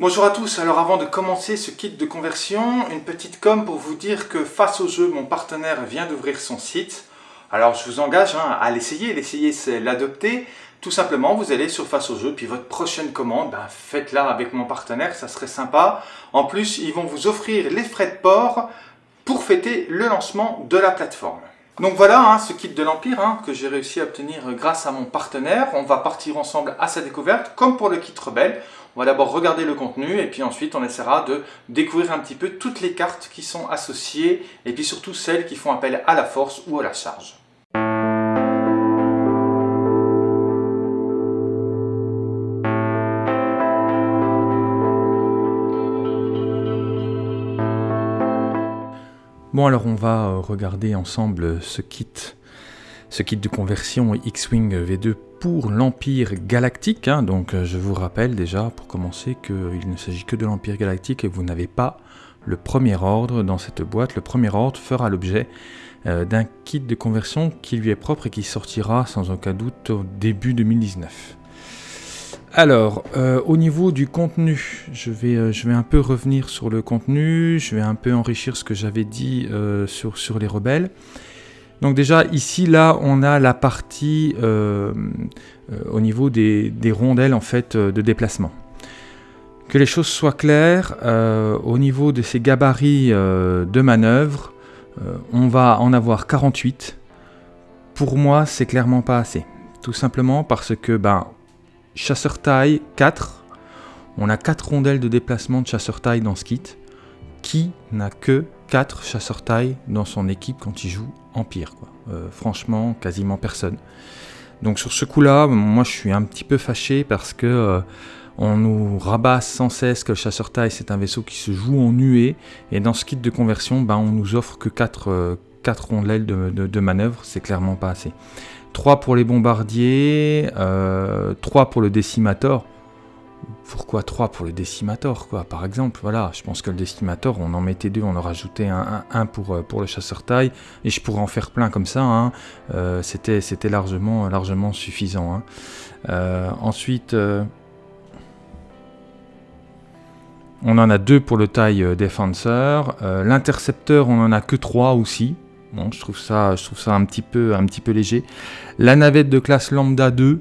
Bonjour à tous, alors avant de commencer ce kit de conversion, une petite com pour vous dire que face au jeu, mon partenaire vient d'ouvrir son site. Alors je vous engage hein, à l'essayer, l'essayer c'est l'adopter. Tout simplement, vous allez sur face au jeu, puis votre prochaine commande, ben, faites-la avec mon partenaire, ça serait sympa. En plus, ils vont vous offrir les frais de port pour fêter le lancement de la plateforme. Donc voilà hein, ce kit de l'Empire hein, que j'ai réussi à obtenir grâce à mon partenaire. On va partir ensemble à sa découverte, comme pour le kit rebelle. On va d'abord regarder le contenu et puis ensuite on essaiera de découvrir un petit peu toutes les cartes qui sont associées et puis surtout celles qui font appel à la force ou à la charge. Bon alors on va euh, regarder ensemble ce kit, ce kit de conversion X-Wing V2 pour l'Empire Galactique. Hein. Donc euh, je vous rappelle déjà pour commencer qu'il ne s'agit que de l'Empire Galactique et vous n'avez pas le premier ordre dans cette boîte. Le premier ordre fera l'objet euh, d'un kit de conversion qui lui est propre et qui sortira sans aucun doute au début 2019. Alors, euh, au niveau du contenu, je vais, je vais un peu revenir sur le contenu, je vais un peu enrichir ce que j'avais dit sur, sur les rebelles. Donc déjà, ici, là, on a la partie au niveau des, rondelles en fait, de déplacement. Que les choses soient claires, au niveau de ces gabarits de manœuvre, on va en avoir 48. Pour moi, c'est clairement pas assez. Tout simplement parce que, ben, chasseur taille 4. On a 4 rondelles de déplacement de chasseur taille dans ce kit. Qui n'a que 4 chasseurs taille dans son équipe quand il joue Empire. Euh, franchement, quasiment personne. Donc sur ce coup-là, moi je suis un petit peu fâché parce que euh, on nous rabat sans cesse que le chasseur taille c'est un vaisseau qui se joue en nuée et dans ce kit de conversion, ben, on nous offre que 4, 4 euh, rondelles de, de manœuvre, c'est clairement pas assez. 3 pour les bombardiers, 3 euh, pour le décimator. Pourquoi 3 pour le décimator, quoi, par exemple Voilà, je pense que le décimator, on en mettait deux, on en rajoutait un, pour, euh, pour le chasseur taille, et je pourrais en faire plein comme ça, hein. euh, c'était largement, largement suffisant. Hein. ensuite, on en a deux pour le taille défenseur, l'intercepteur, on en a que 3 aussi, Bon, je trouve ça, je trouve ça un petit peu, un petit peu léger. La navette de classe lambda 2.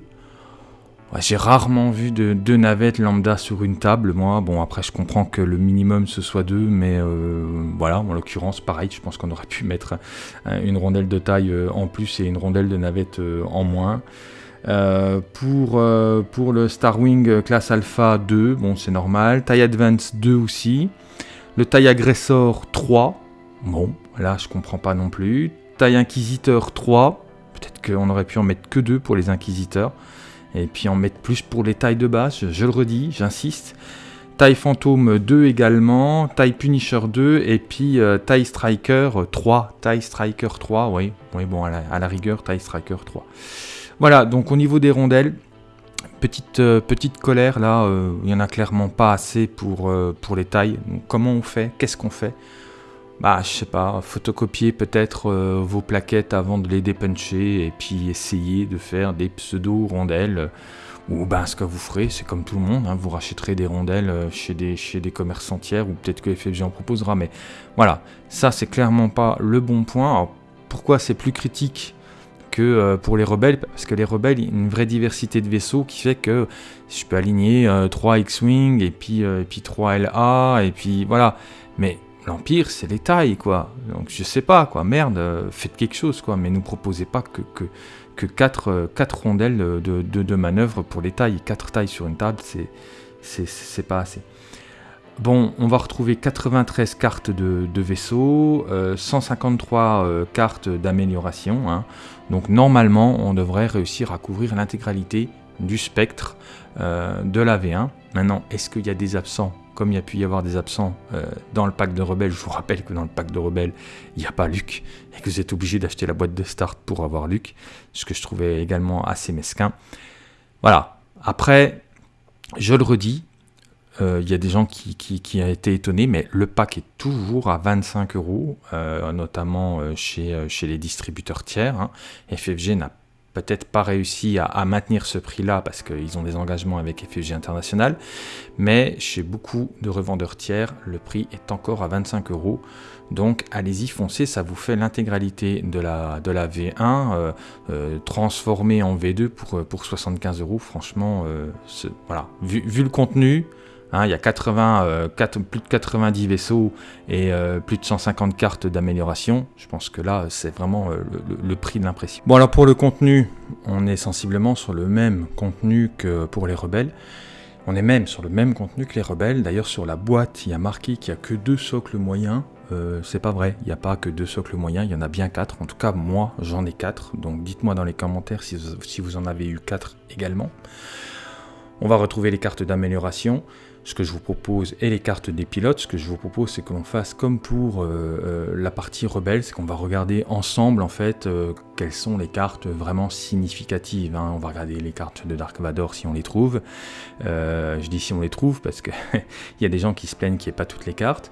J'ai rarement vu de deux navettes lambda sur une table, moi. Bon, après, je comprends que le minimum ce soit deux, mais euh, voilà, en l'occurrence, pareil, je pense qu'on aurait pu mettre une rondelle de taille euh, en plus et une rondelle de navette euh, en moins. pour, pour le Starwing classe Alpha 2, bon, c'est normal. Taille Advance 2 aussi. Le taille Aggressor 3, bon, Là, je comprends pas non plus. Taille Inquisiteur 3. Peut-être qu'on aurait pu en mettre que 2 pour les Inquisiteurs. Et puis en mettre plus pour les tailles de base, je, le redis, j'insiste. Taille Fantôme 2 également, taille Punisher 2 et puis euh, taille Striker 3. Taille Striker 3, oui, oui bon, à la, rigueur, taille Striker 3. Voilà, donc au niveau des rondelles, petite, euh, petite colère là, euh, il n'y en a clairement pas assez pour, pour les tailles. comment on fait? Qu'est-ce qu'on fait? Bah, je sais pas, photocopier peut-être euh, vos plaquettes avant de les dépuncher et puis essayer de faire des pseudo-rondelles. Ou ben, ce que vous ferez, c'est comme tout le monde, hein, vous rachèterez des rondelles euh, chez des, chez des commerçants tiers ou peut-être que FFG en proposera. Mais voilà, ça c'est clairement pas le bon point. pourquoi c'est plus critique que euh, pour les rebelles? Parce que les rebelles, il y a une vraie diversité de vaisseaux qui fait que je peux aligner 3 X-Wing et et puis 3 LA et puis voilà. Mais l'Empire, c'est les tailles, quoi. Donc je sais pas, quoi. Merde, euh, faites quelque chose, quoi. Mais nous proposez pas que, que, que 4, euh, rondelles de, de, manœuvre pour les tailles. 4 tailles sur une table, c'est pas assez. Bon, on va retrouver 93 cartes de, de vaisseau, 153 euh, cartes d'amélioration. Hein. Donc normalement, on devrait réussir à couvrir l'intégralité du spectre de la V1. Maintenant, est-ce qu'il y a des absents? Comme il y a pu y avoir des absents euh, dans le pack de rebelles, je vous rappelle que dans le pack de rebelles, il n'y a pas Luc, et que vous êtes obligé d'acheter la boîte de start pour avoir Luc, ce que je trouvais également assez mesquin. Voilà. Après, je le redis, euh, il y a des gens qui, qui, ont été étonnés, mais le pack est toujours à 25 euros, euh, notamment chez, chez les distributeurs tiers. Hein. FFG n'a peut-être pas réussi à, maintenir ce prix-là parce qu'ils ont des engagements avec FFG International, mais chez beaucoup de revendeurs tiers, le prix est encore à 25 euros. Donc allez-y, foncez, ça vous fait l'intégralité de la, de la V1 euh, euh, transformée en V2 pour, pour 75 euros. Franchement, voilà, vu, le contenu, Hein, il y a 80, euh, plus de 90 vaisseaux et euh, plus de 150 cartes d'amélioration. Je pense que là, c'est vraiment euh, le, prix de l'impression. Bon, alors pour le contenu, on est sensiblement sur le même contenu que pour les rebelles. On est même sur le même contenu que les rebelles. D'ailleurs, sur la boîte, il y a marqué qu'il n'y a que deux socles moyens. c'est pas vrai, il n'y a pas que deux socles moyens, il y en a bien quatre. En tout cas, moi, j'en ai quatre. Donc dites-moi dans les commentaires si vous en avez eu quatre également. On va retrouver les cartes d'amélioration ce que je vous propose, et les cartes des pilotes, ce que je vous propose, c'est que l'on fasse comme pour euh, euh, la partie rebelle, c'est qu'on va regarder ensemble, en fait, euh, quelles sont les cartes vraiment significatives. Hein. On va regarder les cartes de Dark Vador si on les trouve. je dis si on les trouve, parce qu'il y a des gens qui se plaignent qu'il n'y ait pas toutes les cartes.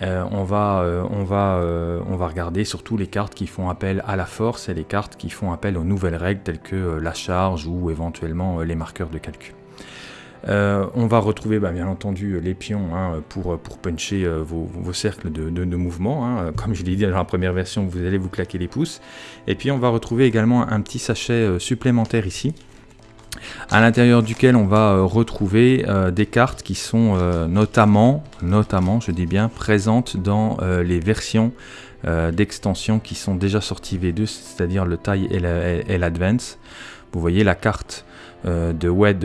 on, va, on, va, on va regarder surtout les cartes qui font appel à la force et les cartes qui font appel aux nouvelles règles telles que la charge ou éventuellement les marqueurs de calcul. Euh, on va retrouver bah, bien entendu les pions hein, pour, puncher euh, vos, cercles de, mouvement. Hein. Comme je l'ai dit dans la première version, vous allez vous claquer les pouces. Et puis on va retrouver également un petit sachet euh, supplémentaire ici à l'intérieur duquel on va retrouver des cartes qui sont notamment, je dis bien, présentes dans les versions d'extension qui sont déjà sorties V2, c'est-à-dire le taille et l'advance. Vous voyez la carte de Wed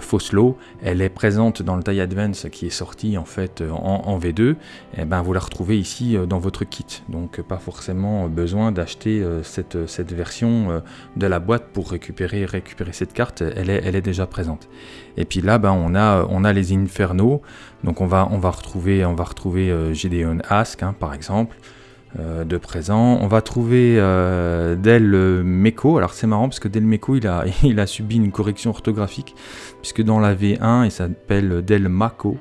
Foslo, elle est présente dans le taille Advance qui est sorti en fait en, V2, et eh ben vous la retrouvez ici dans votre kit. Donc pas forcément besoin d'acheter cette, cette, version de la boîte pour récupérer, récupérer cette carte, elle est, elle est déjà présente. Et puis là ben, on, a, on a les Inferno, donc on va, on va retrouver, on va retrouver Gideon Ask hein, par exemple. Euh, de présent. On va trouver euh, Del Meco. Alors c'est marrant parce que Del Meco il a, subi une correction orthographique puisque dans la V1 il s'appelle Del Maco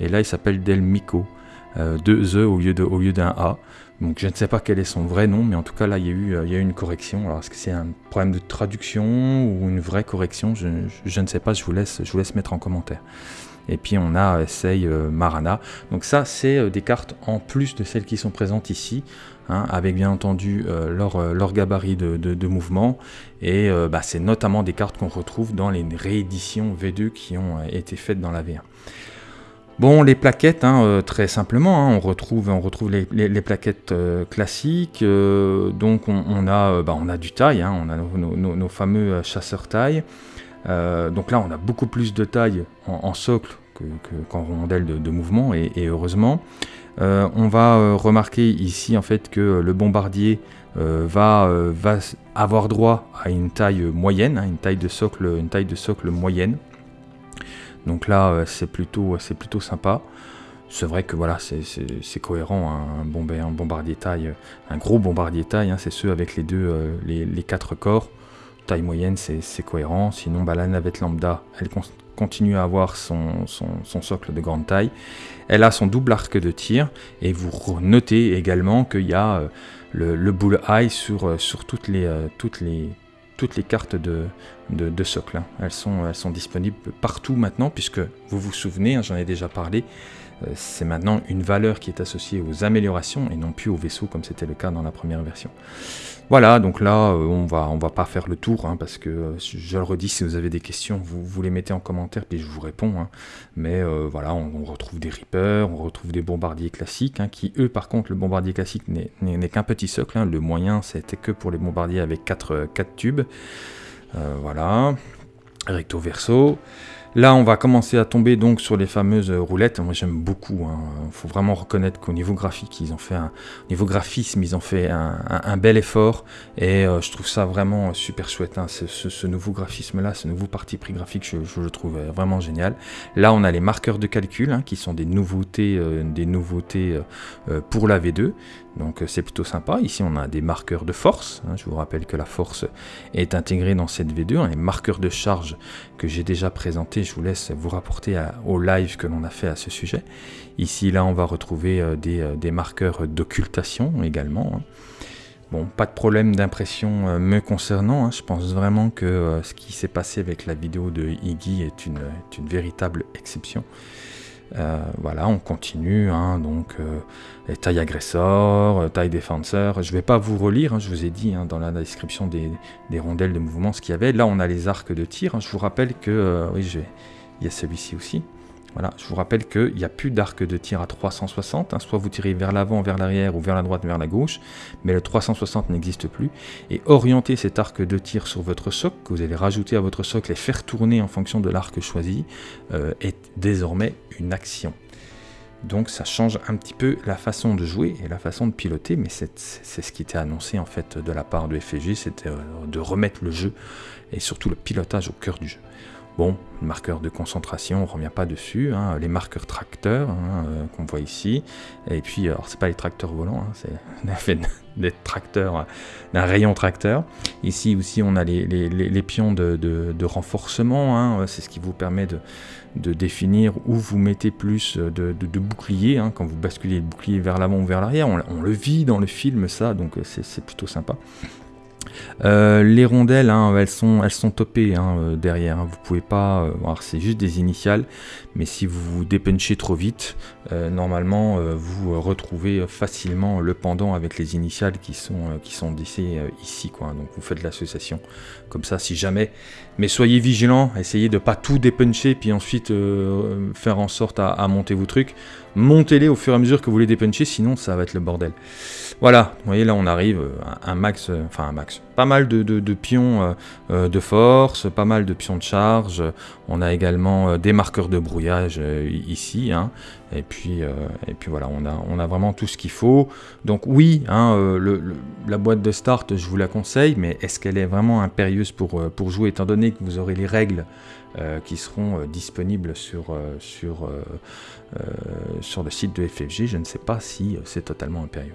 et là il s'appelle Del Mico. Euh, deux E au lieu, d'un A. Donc je ne sais pas quel est son vrai nom, mais en tout cas là il y a eu, il y a eu une correction. Alors est-ce que c'est un problème de traduction ou une vraie correction? Je, ne sais pas, je vous laisse mettre en commentaire. Et puis on a Essay euh, Marana. Donc ça, c'est euh, des cartes en plus de celles qui sont présentes ici. Hein, avec bien entendu euh, leur, gabarit de, mouvement. Et bah, c'est notamment des cartes qu'on retrouve dans les rééditions V2 qui ont été faites dans la V1. Bon, les plaquettes, hein, très simplement, hein, on retrouve, les, plaquettes classiques. donc on, a, bah, on a du taille, on a nos, fameux chasseurs taille. Euh, donc là, on a beaucoup plus de taille en, socle qu'en rondelle de, mouvement, et, heureusement. Euh, on va euh, remarquer ici en fait que le bombardier va, avoir droit à une taille moyenne, hein, une, taille de socle, une taille de socle moyenne. Donc là, c'est plutôt, plutôt sympa. C'est vrai que voilà, c'est cohérent, hein, un, bombardier taille, un gros bombardier taille, hein, c'est ceux avec les deux, les quatre corps taille moyenne, c'est cohérent. Sinon, bah, la navette lambda, elle continue à avoir son, socle de grande taille. Elle a son double arc de tir. Et vous notez également qu'il y a euh, le, bull eye sur, euh, sur toutes, les, euh, toutes, les, cartes de, socle. Hein. Elles, sont, elles sont disponibles partout maintenant, puisque vous vous souvenez, hein, j'en ai déjà parlé, c'est maintenant une valeur qui est associée aux améliorations et non plus aux vaisseaux comme c'était le cas dans la première version. Voilà, donc là, euh, on va, on va pas faire le tour, hein, parce que, euh, je le redis, si vous avez des questions, vous, vous les mettez en commentaire, puis je vous réponds. Hein. Mais euh, voilà, on, retrouve des Reapers, on retrouve des bombardiers classiques, hein, qui eux, par contre, le bombardier classique n'est qu'un petit socle. Le moyen, c'était que pour les bombardiers avec 4, 4 tubes. voilà, recto verso. Là, on va commencer à tomber donc sur les fameuses roulettes. Moi, j'aime beaucoup. Il hein. faut vraiment reconnaître qu'au niveau graphique, ils ont fait un niveau graphisme, ils ont fait un, bel effort. Et euh, je trouve ça vraiment super chouette. Hein. Ce, nouveau graphisme-là, ce nouveau parti pris graphique, je, le trouve vraiment génial. Là, on a les marqueurs de calcul hein, qui sont des nouveautés, euh, euh, pour la V2. Donc c'est plutôt sympa. Ici on a des marqueurs de force. Je vous rappelle que la force est intégrée dans cette V2. Les marqueurs de charge que j'ai déjà présentés, je vous laisse vous rapporter au live que l'on a fait à ce sujet. Ici là on va retrouver euh, des, euh, des marqueurs d'occultation également. Hein. Bon, pas de problème d'impression euh, me concernant. Hein. Je pense vraiment que euh, ce qui s'est passé avec la vidéo de Iggy est une véritable exception. Euh, voilà, on continue. Hein. donc, les tailles agresseurs, taille défenseur. Je ne vais pas vous relire, hein, je vous ai dit dans la description des, rondelles de mouvement ce qu'il y avait. Là, on a les arcs de tir. Je vous rappelle que, oui, il y a celui-ci aussi. Voilà, je vous rappelle qu'il n'y a plus d'arc de tir à 360, hein. soit vous tirez vers l'avant, vers l'arrière, ou vers la droite, vers la gauche, mais le 360 n'existe plus. Et orienter cet arc de tir sur votre socle, que vous allez rajouter à votre socle et faire tourner en fonction de l'arc choisi, euh, est désormais une action. Donc ça change un petit peu la façon de jouer et la façon de piloter, mais c'est ce qui était annoncé en fait de la part de FFG, c'était euh, de remettre le jeu et surtout le pilotage au cœur du jeu. Bon, marqueur de concentration, on ne revient pas dessus. Hein. les marqueurs tracteurs hein, euh, qu'on voit ici. Et puis, alors c'est pas les tracteurs volants, hein, c'est fait des tracteurs, d'un rayon tracteur. Ici aussi, on a les, pions de, renforcement. c'est ce qui vous permet de, définir où vous mettez plus de, boucliers. quand vous basculez le bouclier vers l'avant ou vers l'arrière, on, on, le vit dans le film, ça, donc c'est plutôt sympa. Euh, les rondelles, hein, elles, sont, topées hein, euh, derrière. Hein. Vous pouvez pas. Euh, c'est juste des initiales, mais si vous vous dépunchez trop vite, normalement vous retrouvez facilement le pendant avec les initiales qui sont, qui sont ici. Quoi. Donc vous faites l'association comme ça si jamais. Mais soyez vigilants, essayez de pas tout dépuncher puis ensuite faire en sorte à monter vos trucs. Montez-les au fur et à mesure que vous les dépunchez, sinon ça va être le bordel. Voilà, vous voyez là on arrive à un max, euh, enfin un max, pas mal de, pions euh, euh, de force, pas mal de pions de charge, on a également des marqueurs de brouillage ici, hein. et, puis, et puis voilà, on a, vraiment tout ce qu'il faut. Donc oui, hein, la boîte de start je vous la conseille, mais est-ce qu'elle est vraiment impérieuse pour jouer étant donné que vous aurez les règles qui seront disponibles sur, sur, sur le site de FFG, je ne sais pas si c'est totalement impérieux.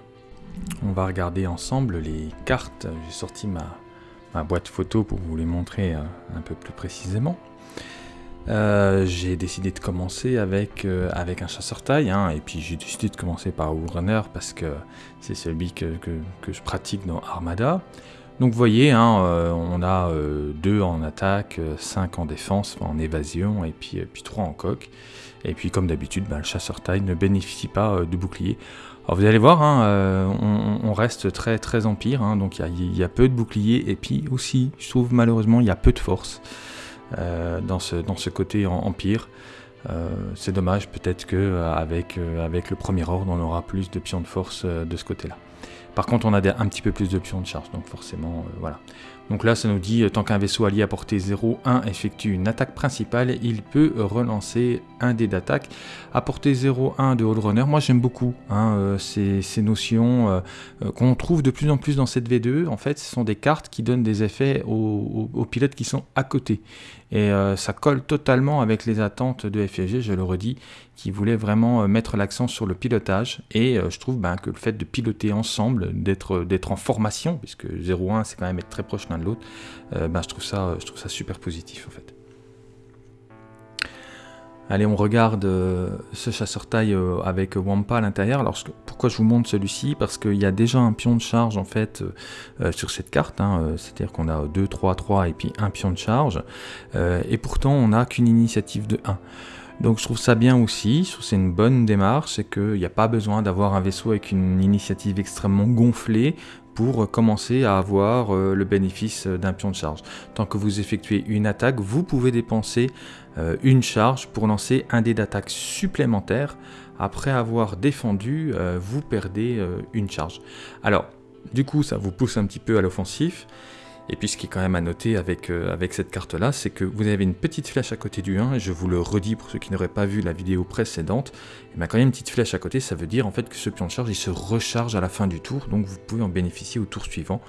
On va regarder ensemble les cartes. J'ai sorti ma, boîte photo pour vous les montrer euh, un peu plus précisément. Euh, j'ai décidé de commencer avec, euh, avec un chasseur taille, hein, et puis j'ai décidé de commencer par Runner parce que c'est celui que, je pratique dans Armada. Donc vous voyez, hein, on a 2 en attaque, 5 en défense, en évasion, et puis, puis 3 en coque. Et puis comme d'habitude, ben, le chasseur taille ne bénéficie pas de bouclier. Alors vous allez voir, hein, euh, on, reste très très empire, hein, donc il y, a peu de boucliers, et puis aussi, je trouve malheureusement, il y a peu de force euh, dans, ce, côté empire. Euh, c'est dommage, peut-être qu'avec avec le premier ordre, on aura plus de pions de force de ce côté-là. Par contre, on a un petit peu plus de pions de charge, donc forcément, voilà. Donc là, ça nous dit, tant qu'un vaisseau allié à portée 0-1 effectue une attaque principale, il peut relancer un dé d'attaque à portée 0-1 de Runner. Moi, j'aime beaucoup hein, euh, ces, notions euh, euh, qu'on trouve de plus en plus dans cette V2. En fait, ce sont des cartes qui donnent des effets aux pilotes qui sont à côté. Et euh, ça colle totalement avec les attentes de FFG, je le redis, qui voulait vraiment euh, mettre l'accent sur le pilotage. Et euh, je trouve ben, que le fait de piloter ensemble, d'être en formation, puisque 0-1 c'est quand même être très proche l'un de l'autre, ben, je, trouve ça, je trouve ça super positif en fait. Allez, on regarde euh, ce chasseur taille euh, avec Wampa à l'intérieur. Alors, pourquoi je vous montre celui-ci? Parce qu'il y a déjà un pion de charge en fait euh, sur cette carte. Hein, c'est-à-dire qu'on a 2, 3, 3 et puis un pion de charge. et pourtant, on n'a qu'une initiative de 1. Donc je trouve ça bien aussi, c'est une bonne démarche, c'est qu'il n'y a pas besoin d'avoir un vaisseau avec une initiative extrêmement gonflée pour commencer à avoir le bénéfice d'un pion de charge. Tant que vous effectuez une attaque, vous pouvez dépenser euh, une charge pour lancer un dé d'attaque supplémentaire. Après avoir défendu, euh, vous perdez euh, une charge. Alors, du coup, ça vous pousse un petit peu à l'offensif. Et puis ce qui est quand même à noter avec, avec cette carte-là, c'est que vous avez une petite flèche à côté du 1, et je vous le redis pour ceux qui n'auraient pas vu la vidéo précédente, et bien quand il y a une petite flèche à côté, ça veut dire en fait que ce pion de charge, il se recharge à la fin du tour, donc vous pouvez en bénéficier au tour suivant.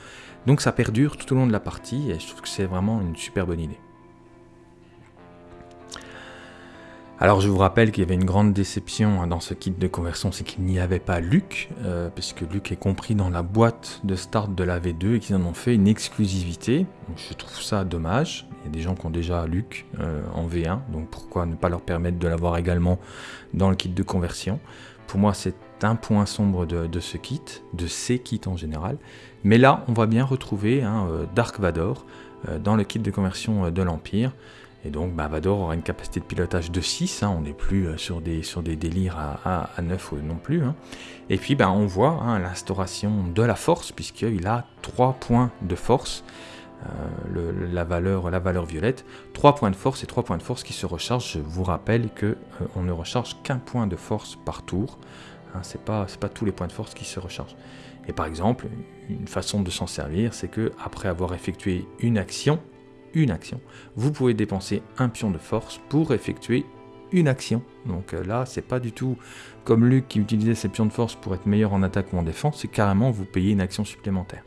Donc ça perdure tout au long de la partie, et je trouve que c'est vraiment une super bonne idée. Alors je vous rappelle qu'il y avait une grande déception hein, dans ce kit de conversion, c'est qu'il n'y avait pas Luc, euh, puisque Luc est compris dans la boîte de start de la V2 et qu'ils en ont fait une exclusivité. je trouve ça dommage. Il y a des gens qui ont déjà Luc euh, en V1, donc pourquoi ne pas leur permettre de l'avoir également dans le kit de conversion? Pour moi, c'est un point sombre de, ce kit, de ces kits en général. Mais là, on va bien retrouver hein, Dark Vador dans le kit de conversion de l'Empire. Et donc bah, Vador aura une capacité de pilotage de 6, hein, on n'est plus euh, sur des, sur des délires à, à, 9 non plus. Hein. Et puis bah, on voit hein, l'instauration de la force, puisqu'il a 3 points de force, euh, la, valeur, la valeur violette, 3 points de force et 3 points de force qui se rechargent. Je vous rappelle qu'on euh, on ne recharge qu'un point de force par tour, ce n'est pas, pas tous les points de force qui se rechargent. Et par exemple, une façon de s'en servir, c'est que après avoir effectué une action, une action. Vous pouvez dépenser un pion de force pour effectuer une action. Donc euh, là, c'est pas du tout comme Luc qui utilisait ses pions de force pour être meilleur en attaque ou en défense, c'est carrément vous payer une action supplémentaire.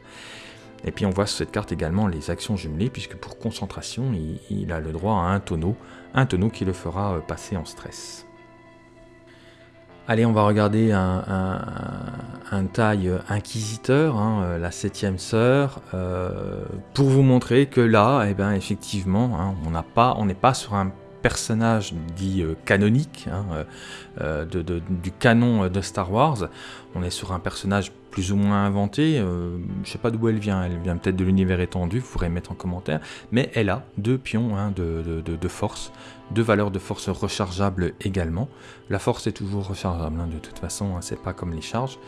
Et puis on voit sur cette carte également les actions jumelées, puisque pour concentration, il, a le droit à un tonneau, un tonneau qui le fera euh, passer en stress. Allez, on va regarder un, taille inquisiteur, hein, euh, la septième sœur, euh, pour vous montrer que là, eh ben, effectivement, hein, on n'est pas sur un personnage dit euh, canonique hein, du canon de Star Wars. On est sur un personnage plus ou moins inventée. Euh, je sais pas d'où elle vient, elle vient peut-être de l'univers étendu, vous pourrez mettre en commentaire. Mais elle a deux pions hein, de, force, deux valeurs de force rechargeables également. La force est toujours rechargeable hein, de toute façon, hein, c'est pas comme les charges.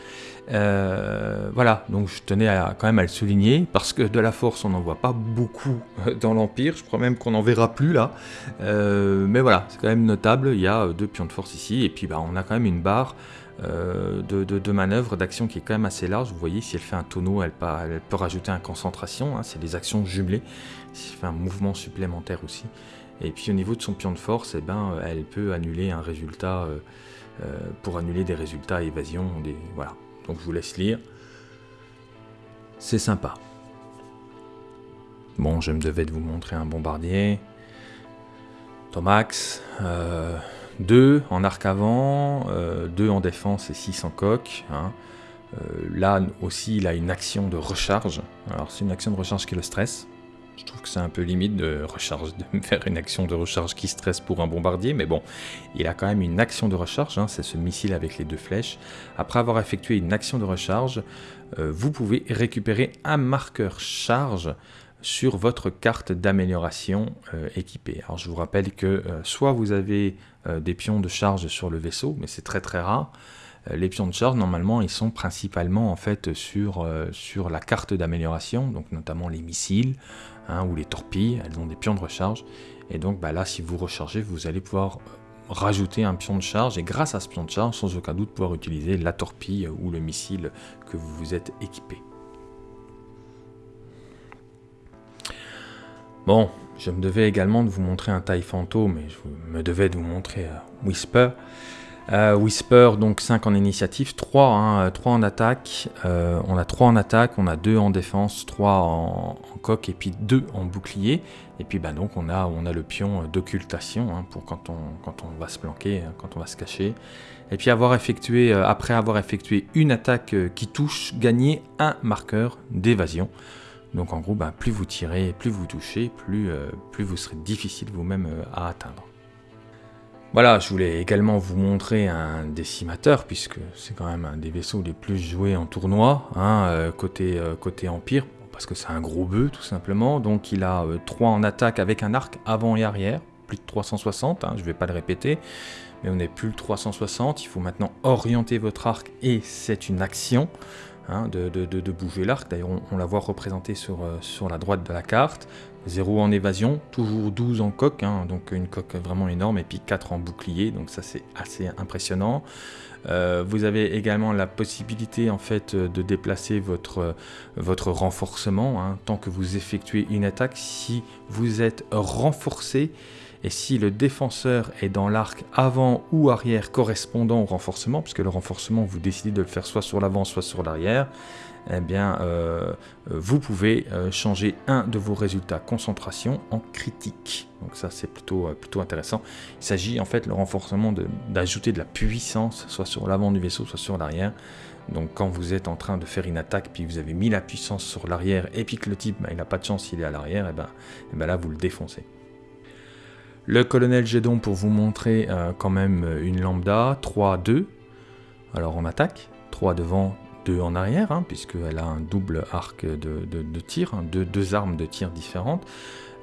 Euh, voilà, donc je tenais à, quand même à le souligner parce que de la force on n'en voit pas beaucoup euh, dans l'Empire. Je crois même qu'on n'en verra plus là. mais voilà, c'est quand même notable. Il y a deux pions de force ici et puis bah, on a quand même une barre. Euh, de, manœuvre, d'action qui est quand même assez large. Vous voyez, si elle fait un tonneau, elle, peut rajouter un concentration, hein, c'est des actions jumelées. Si elle fait un mouvement supplémentaire aussi. Et puis au niveau de son pion de force, eh ben, elle peut annuler un résultat, euh, euh, pour annuler des résultats évasion. Voilà. Donc je vous laisse lire. C'est sympa. Bon, je me devais de vous montrer un bombardier. Tomax. 2 en arc avant, 2 euh, en défense et 6 en coque. Hein. Euh, là aussi, il a une action de recharge. Alors, c'est une action de recharge qui le stress. Je trouve que c'est un peu limite de, recharge, de faire une action de recharge qui stresse pour un bombardier, mais bon, il a quand même une action de recharge, hein. c'est ce missile avec les deux flèches. Après avoir effectué une action de recharge, euh, vous pouvez récupérer un marqueur charge sur votre carte d'amélioration équipée. Alors je vous rappelle que soit vous avez des pions de charge sur le vaisseau, mais c'est très très rare. les pions de charge, normalement, ils sont principalement en fait sur, sur la carte d'amélioration, donc notamment les missiles hein, ou les torpilles, elles ont des pions de recharge. Et donc bah, là, si vous rechargez, vous allez pouvoir rajouter un pion de charge et grâce à ce pion de charge, sans aucun doute pouvoir utiliser la torpille ou le missile que vous vous êtes équipé. Bon, je me devais également de vous montrer un taille fantôme, mais je me devais de vous montrer euh, Whisper. Euh, Whisper, donc 5 en initiative, 3, 3 hein, en attaque. Euh, on a 3 en attaque, on a 2 en défense, 3 en, coque et puis 2 en bouclier. Et puis bah, donc on a, le pion d'occultation hein, pour quand on, quand on va se planquer, hein, quand on va se cacher. Et puis avoir effectué, après avoir effectué une attaque qui touche, gagner un marqueur d'évasion. Donc en gros, bah, plus vous tirez, plus vous touchez, plus, euh, vous serez difficile vous-même euh, à atteindre. Voilà, je voulais également vous montrer un décimateur, puisque c'est quand même un des vaisseaux les plus joués en tournoi, hein, euh, côté, côté Empire, parce que c'est un gros bœuf tout simplement. Donc il a 3 en attaque avec un arc avant et arrière, plus de 360, hein, je ne vais pas le répéter, mais on n'est plus le 360, il faut maintenant orienter votre arc et c'est une action. Hein, de, bouger l'arc. D'ailleurs, on, la voit représentée sur, euh, sur la droite de la carte. 0 en évasion, toujours 12 en coque, hein, donc une coque vraiment énorme, et puis 4 en bouclier, donc ça c'est assez impressionnant. Euh, vous avez également la possibilité en fait de déplacer votre, votre renforcement, hein, tant que vous effectuez une attaque, si vous êtes renforcé, et si le défenseur est dans l'arc avant ou arrière correspondant au renforcement, puisque le renforcement, vous décidez de le faire soit sur l'avant, soit sur l'arrière, eh bien, euh, vous pouvez euh, changer un de vos résultats concentration en critique. Donc ça, c'est plutôt, euh, plutôt intéressant. Il s'agit en fait le renforcement d'ajouter de, la puissance, soit sur l'avant du vaisseau, soit sur l'arrière. Donc quand vous êtes en train de faire une attaque, puis vous avez mis la puissance sur l'arrière, et puis que le type, bah, il n'a pas de chance, il est à l'arrière, et eh ben, eh ben là, vous le défoncez. Le colonel Gédon pour vous montrer euh, quand même une lambda, 3-2. alors en attaque, 3 devant, 2 en arrière, hein, puisqu'elle a un double arc de, tir, hein, deux, armes de tir différentes.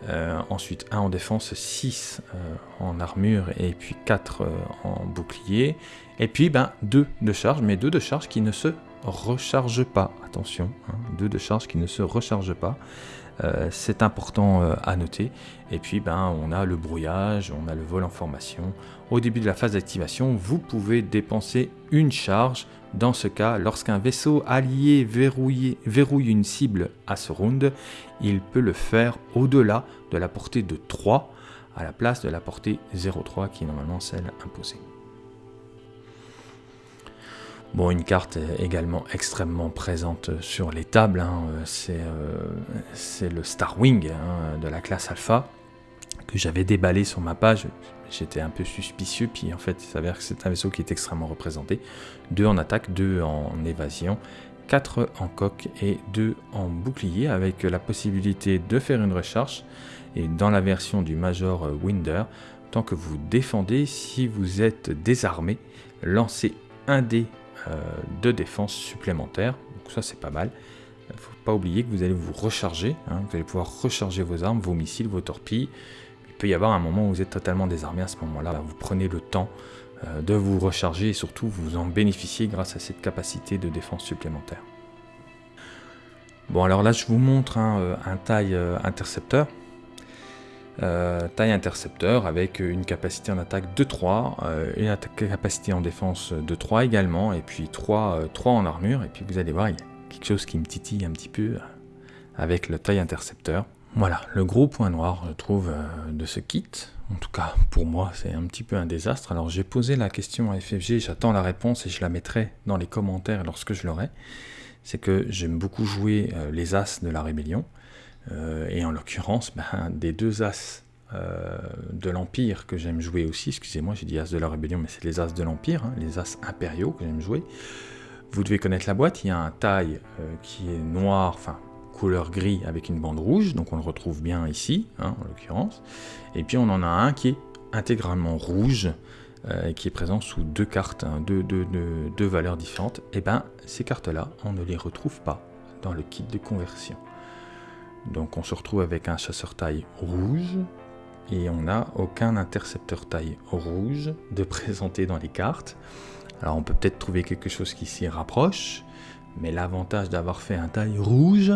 Euh, ensuite 1 en défense, 6 euh, en armure et puis 4 euh, en bouclier. Et puis ben, 2 de charge, mais 2 de charge qui ne se rechargent pas. Attention, 2 hein, de charge qui ne se rechargent pas. Euh, c'est important euh, à noter. Et puis ben, on a le brouillage, on a le vol en formation. Au début de la phase d'activation, vous pouvez dépenser une charge. Dans ce cas, lorsqu'un vaisseau allié verrouille, verrouille une cible à ce round, il peut le faire au-delà de la portée de 3 à la place de la portée 0,3 qui est normalement celle imposée. Bon, une carte également extrêmement présente sur les tables, hein. euh, c'est le Starwing hein, de la classe Alpha que j'avais déballé sur ma page. J'étais un peu suspicieux, puis en fait, il s'avère que c'est un vaisseau qui est extrêmement représenté. Deux en attaque, deux en évasion, quatre en coque et deux en bouclier, avec la possibilité de faire une recharge. Et dans la version du Major Winder, tant que vous défendez, si vous êtes désarmé, lancez un dé euh, de défense supplémentaire. Donc ça c'est pas mal. Il ne faut pas oublier que vous allez vous recharger. Hein. vous allez pouvoir recharger vos armes, vos missiles, vos torpilles. Il peut y avoir un moment où vous êtes totalement désarmé. À ce moment-là, vous prenez le temps euh, de vous recharger et surtout vous en bénéficiez grâce à cette capacité de défense supplémentaire. Bon alors là je vous montre un, euh, un taille intercepteur. Euh, taille intercepteur avec une capacité en attaque de 3, euh, une capacité en défense de 3 également, et puis 3, 3 euh, en armure, et puis vous allez voir, il y a quelque chose qui me titille un petit peu avec le taille intercepteur. Voilà, le gros point noir, je trouve, de ce kit, en tout cas pour moi, c'est un petit peu un désastre. Alors j'ai posé la question à FFG, j'attends la réponse et je la mettrai dans les commentaires lorsque je l'aurai. C'est que j'aime beaucoup jouer les As de la Rébellion. Euh, et en l'occurrence, ben, des deux As euh, de l'Empire que j'aime jouer aussi, excusez-moi, j'ai dit As de la Rébellion, mais c'est les As de l'Empire, hein, les As impériaux que j'aime jouer. Vous devez connaître la boîte, il y a un taille euh, qui est noir, enfin couleur gris avec une bande rouge, donc on le retrouve bien ici, hein, en l'occurrence. Et puis on en a un qui est intégralement rouge, qui est présent sous deux cartes, hein, deux, valeurs différentes. Et bien ces cartes-là, on ne les retrouve pas dans le kit de conversion. Donc on se retrouve avec un chasseur taille rouge et on n'a aucun intercepteur taille rouge de présenter dans les cartes. Alors on peut peut-être trouver quelque chose qui s'y rapproche, mais l'avantage d'avoir fait un taille rouge,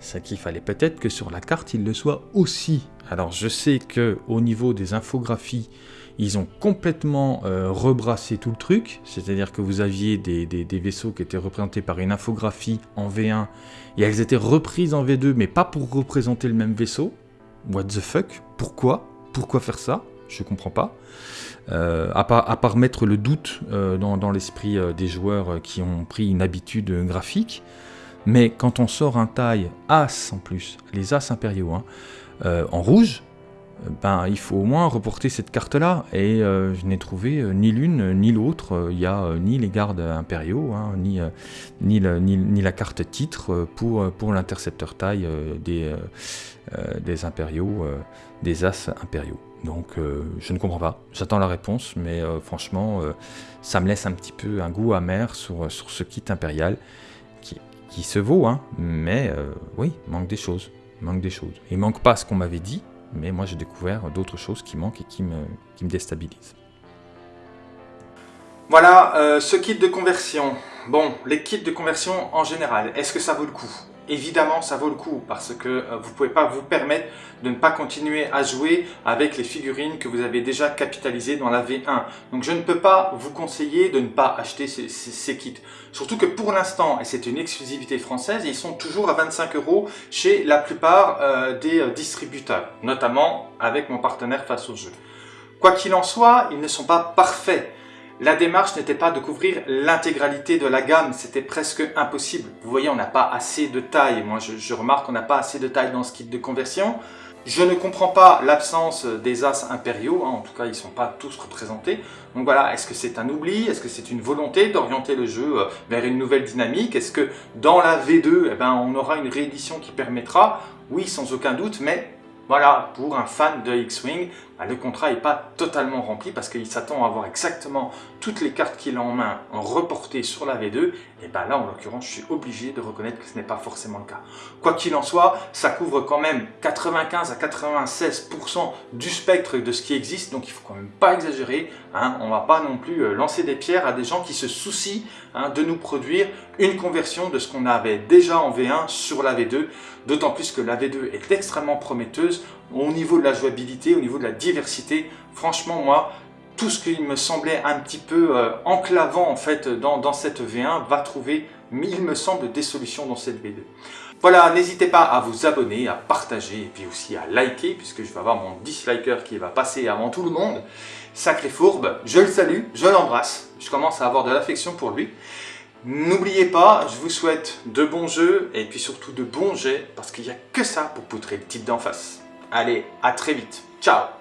c'est qu'il fallait peut-être que sur la carte il le soit aussi. Alors je sais que au niveau des infographies, ils ont complètement euh, rebrassé tout le truc, c'est-à-dire que vous aviez des, vaisseaux qui étaient représentés par une infographie en V1, et elles étaient reprises en V2, mais pas pour représenter le même vaisseau. What the fuck? Pourquoi? Pourquoi faire ça? Je comprends pas. Euh, à, part, mettre le doute euh, dans, l'esprit des joueurs qui ont pris une habitude graphique, mais quand on sort un taille As en plus, les As impériaux, hein, en rouge, ben, il faut au moins reporter cette carte-là. Et euh, je n'ai trouvé euh, ni l'une ni l'autre. Il n'y a euh, ni les gardes impériaux, hein, ni, ni, la carte titre pour, pour l'intercepteur taille des, des impériaux, des as impériaux. Donc je ne comprends pas. J'attends la réponse, mais franchement, ça me laisse un petit peu un goût amer sur, sur ce kit impérial qui, qui se vaut, hein, mais oui, manque des choses. Manque des choses. Il manque pas ce qu'on m'avait dit, mais moi j'ai découvert d'autres choses qui manquent et qui me, qui me déstabilisent. Voilà, euh, ce kit de conversion. Bon, les kits de conversion en général, est-ce que ça vaut le coup? Évidemment, ça vaut le coup parce que euh, vous ne pouvez pas vous permettre de ne pas continuer à jouer avec les figurines que vous avez déjà capitalisées dans la V1. Donc je ne peux pas vous conseiller de ne pas acheter ces, kits. Surtout que pour l'instant, et c'est une exclusivité française, ils sont toujours à 25 euros chez la plupart euh, des euh, distributeurs, notamment avec mon partenaire face au jeu. Quoi qu'il en soit, ils ne sont pas parfaits. La démarche n'était pas de couvrir l'intégralité de la gamme, c'était presque impossible. Vous voyez, on n'a pas assez de taille. Moi, je, remarque qu'on n'a pas assez de taille dans ce kit de conversion. Je ne comprends pas l'absence des As impériaux, hein. en tout cas ils ne sont pas tous représentés. Donc voilà, est-ce que c'est un oubli? Est-ce que c'est une volonté d'orienter le jeu euh, vers une nouvelle dynamique? Est-ce que dans la V2, eh ben, on aura une réédition qui permettra? Oui, sans aucun doute, mais voilà, pour un fan de X-Wing, le contrat n'est pas totalement rempli parce qu'il s'attend à avoir exactement toutes les cartes qu'il a en main reportées sur la V2, et ben là, en l'occurrence, je suis obligé de reconnaître que ce n'est pas forcément le cas. Quoi qu'il en soit, ça couvre quand même 95 à 96% du spectre de ce qui existe, donc il faut quand même pas exagérer. Hein. On va pas non plus euh, lancer des pierres à des gens qui se soucient hein, de nous produire une conversion de ce qu'on avait déjà en V1 sur la V2, d'autant plus que la V2 est extrêmement prometteuse au niveau de la jouabilité, au niveau de la diversité. Franchement, moi, tout ce qui me semblait un petit peu euh, enclavant en fait dans, dans, cette V1 va trouver, il me semble, des solutions dans cette V2. Voilà, n'hésitez pas à vous abonner, à partager et puis aussi à liker puisque je vais avoir mon disliker qui va passer avant tout le monde. Sacré fourbe, je le salue, je l'embrasse, je commence à avoir de l'affection pour lui. N'oubliez pas, je vous souhaite de bons jeux et puis surtout de bons jets parce qu'il n'y a que ça pour poutrer le type d'en face. Allez, à très vite. Ciao